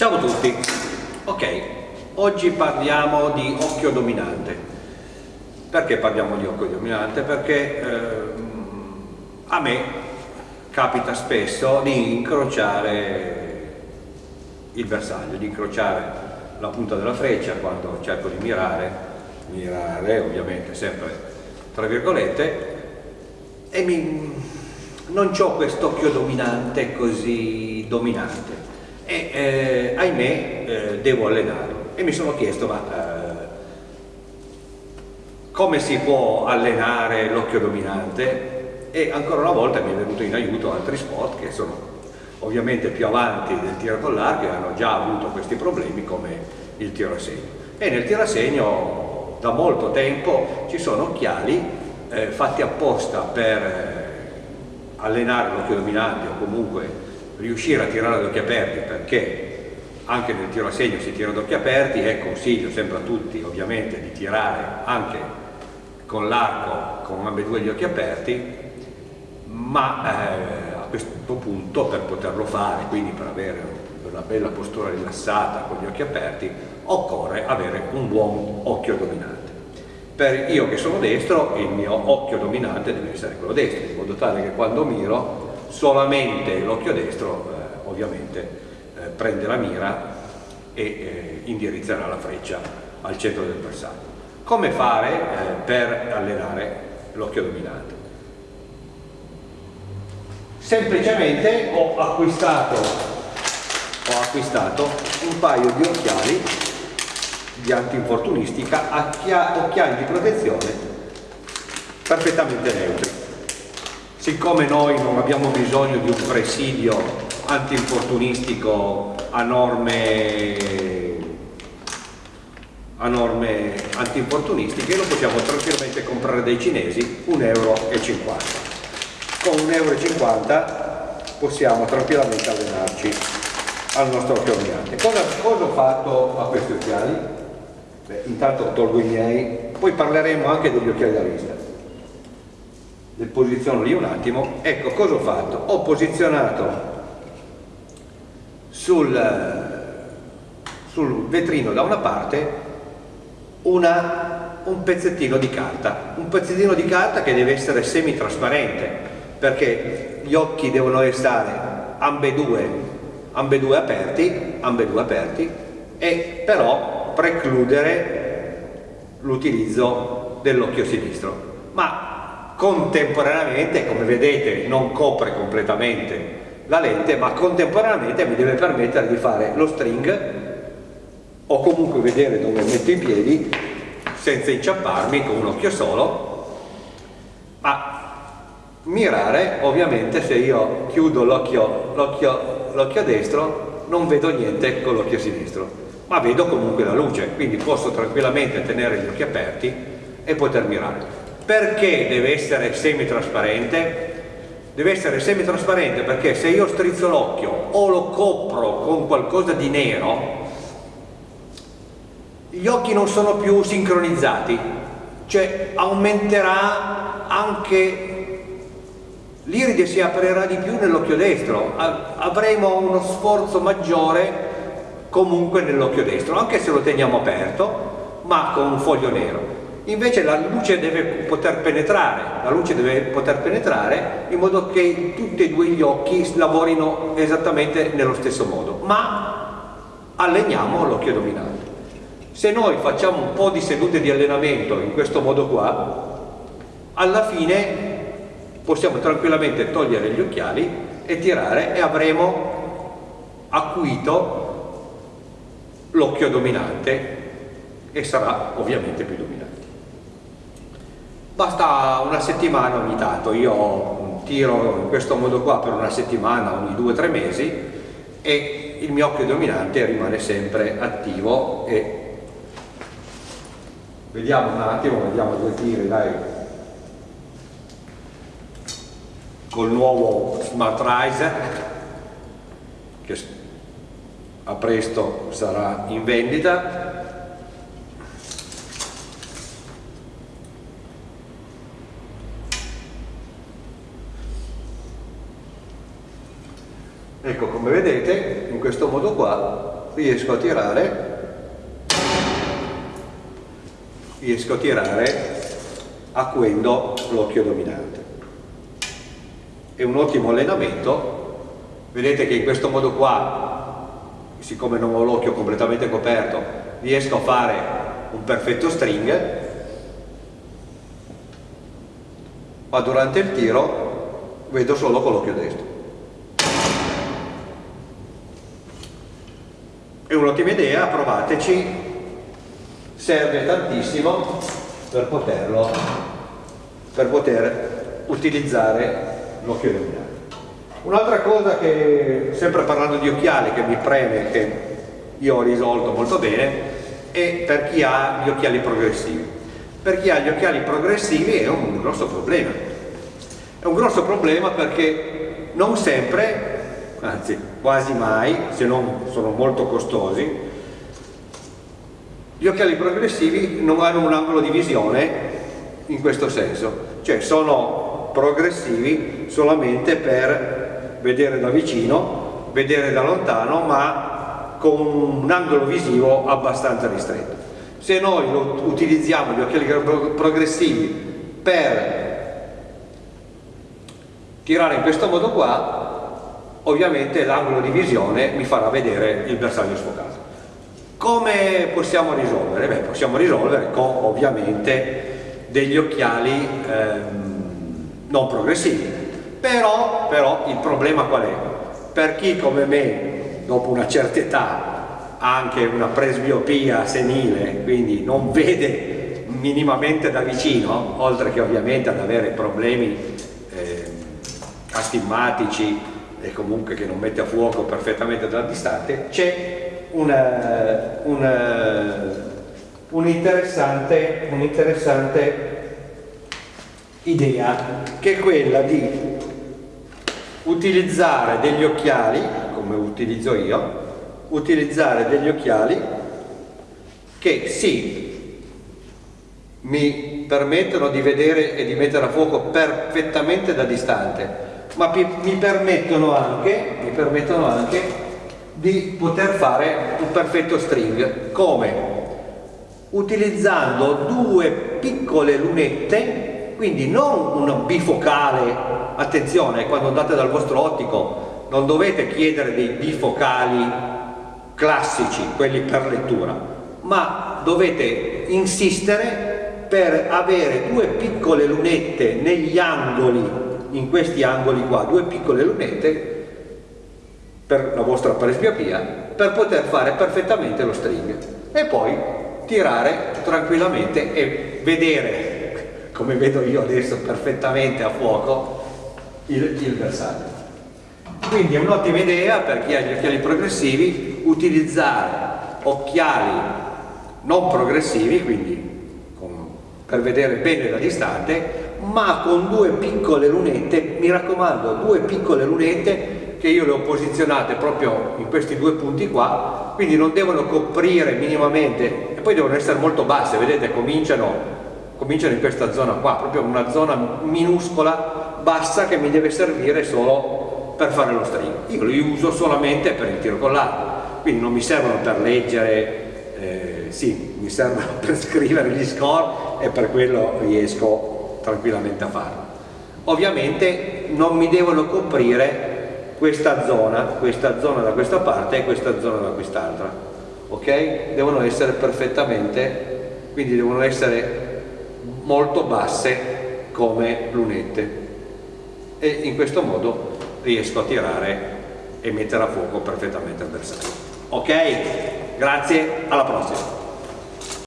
Ciao a tutti, ok, oggi parliamo di occhio dominante. Perché parliamo di occhio dominante? Perché eh, a me capita spesso di incrociare il bersaglio, di incrociare la punta della freccia quando cerco di mirare, mirare ovviamente sempre tra virgolette, e mi, non ho quest'occhio dominante così dominante e eh, ahimè eh, devo allenarlo e mi sono chiesto ma eh, come si può allenare l'occhio dominante? E ancora una volta mi è venuto in aiuto altri sport che sono ovviamente più avanti del tiro con l'arco e hanno già avuto questi problemi come il tiro a segno e nel tiro a segno da molto tempo ci sono occhiali eh, fatti apposta per eh, allenare l'occhio dominante o comunque riuscire a tirare ad occhi aperti perché anche nel tiro a segno si tira ad occhi aperti e consiglio sempre a tutti ovviamente di tirare anche con l'arco con ambedue gli occhi aperti ma eh, a questo punto per poterlo fare quindi per avere una bella postura rilassata con gli occhi aperti occorre avere un buon occhio dominante. Per io che sono destro il mio occhio dominante deve essere quello destro in modo tale che quando miro solamente l'occhio destro eh, ovviamente eh, prende la mira e eh, indirizzerà la freccia al centro del bersaglio. Come fare eh, per allenare l'occhio dominante? Semplicemente ho acquistato, ho acquistato un paio di occhiali di antinfortunistica, occhiali di protezione perfettamente neutri siccome noi non abbiamo bisogno di un presidio antinfortunistico a norme, a norme antinfortunistiche lo possiamo tranquillamente comprare dai cinesi 1,50 euro con 1,50 euro possiamo tranquillamente allenarci al nostro occhio dominante cosa, cosa ho fatto a questi occhiali? Beh, intanto tolgo i miei poi parleremo anche degli occhiali da vista le posiziono lì un attimo, ecco cosa ho fatto? Ho posizionato sul, sul vetrino da una parte una, un pezzettino di carta, un pezzettino di carta che deve essere semi-trasparente perché gli occhi devono restare ambedue, ambedue aperti, ambedue aperti e però precludere l'utilizzo dell'occhio sinistro. Ma contemporaneamente, come vedete, non copre completamente la lente, ma contemporaneamente mi deve permettere di fare lo string o comunque vedere dove metto i piedi senza inciamparmi con un occhio solo, ma mirare ovviamente se io chiudo l'occhio destro non vedo niente con l'occhio sinistro, ma vedo comunque la luce, quindi posso tranquillamente tenere gli occhi aperti e poter mirare. Perché deve essere semi-trasparente? Deve essere semi-trasparente perché se io strizzo l'occhio o lo copro con qualcosa di nero, gli occhi non sono più sincronizzati, cioè aumenterà anche l'iride si aprirà di più nell'occhio destro, avremo uno sforzo maggiore comunque nell'occhio destro, anche se lo teniamo aperto, ma con un foglio nero invece la luce deve poter penetrare, la luce deve poter penetrare in modo che tutti e due gli occhi lavorino esattamente nello stesso modo, ma alleniamo l'occhio dominante. Se noi facciamo un po' di sedute di allenamento in questo modo qua, alla fine possiamo tranquillamente togliere gli occhiali e tirare e avremo acuito l'occhio dominante e sarà ovviamente più dominante basta una settimana ogni tanto, io tiro in questo modo qua per una settimana ogni due o tre mesi e il mio occhio dominante rimane sempre attivo e vediamo un attimo, vediamo due tiri dai. Col nuovo Smart Riser che a presto sarà in vendita Ecco, come vedete, in questo modo qua riesco a tirare riesco a tirare acuendo l'occhio dominante. È un ottimo allenamento. Vedete che in questo modo qua siccome non ho l'occhio completamente coperto riesco a fare un perfetto string. Ma durante il tiro vedo solo con l'occhio destro un'ottima idea, provateci. Serve tantissimo per poterlo per poter utilizzare l'occhio dominante un'altra cosa che sempre parlando di occhiali che mi preme che io ho risolto molto bene è per chi ha gli occhiali progressivi. Per chi ha gli occhiali progressivi è un grosso problema. È un grosso problema perché non sempre anzi quasi mai se non sono molto costosi gli occhiali progressivi non hanno un angolo di visione in questo senso, cioè sono progressivi solamente per vedere da vicino, vedere da lontano, ma con un angolo visivo abbastanza ristretto. Se noi utilizziamo gli occhiali progressivi per tirare in questo modo qua, ovviamente l'angolo di visione mi farà vedere il bersaglio sfocato. Come possiamo risolvere? Beh, possiamo risolvere con ovviamente degli occhiali ehm, non progressivi. Però, però il problema qual è? Per chi come me, dopo una certa età, ha anche una presbiopia senile, quindi non vede minimamente da vicino, oltre che ovviamente ad avere problemi eh, astigmatici e comunque che non mette a fuoco perfettamente da distante, c'è un'interessante un un idea che è quella di utilizzare degli occhiali, come utilizzo io, utilizzare degli occhiali che sì, mi permettono di vedere e di mettere a fuoco perfettamente da distante, ma mi permettono anche, mi permettono anche di poter fare un perfetto string. Come? Utilizzando due piccole lunette quindi non un bifocale attenzione quando andate dal vostro ottico non dovete chiedere dei bifocali classici quelli per lettura ma dovete insistere per avere due piccole lunette negli angoli in questi angoli qua due piccole lunette per la vostra presbiopia per poter fare perfettamente lo string. E poi tirare tranquillamente e vedere come vedo io adesso perfettamente a fuoco il, il bersaglio. Quindi è un'ottima idea per chi ha gli occhiali progressivi utilizzare occhiali non progressivi quindi con, per vedere bene da distante ma con due piccole lunette mi raccomando due piccole lunette che io le ho posizionate proprio in questi due punti qua, quindi non devono coprire minimamente e poi devono essere molto basse, vedete cominciano, cominciano in questa zona qua, proprio una zona minuscola, bassa che mi deve servire solo per fare lo string. Io li uso solamente per il tiro con l'arco, quindi non mi servono per leggere, eh, sì, mi servono per scrivere gli score e per quello riesco tranquillamente a farlo. Ovviamente non mi devono coprire questa zona, questa zona da questa parte e questa zona da quest'altra, ok? Devono essere perfettamente, quindi devono essere molto basse come lunette e in questo modo riesco a tirare e mettere a fuoco perfettamente il bersaglio. Ok? Grazie, alla prossima!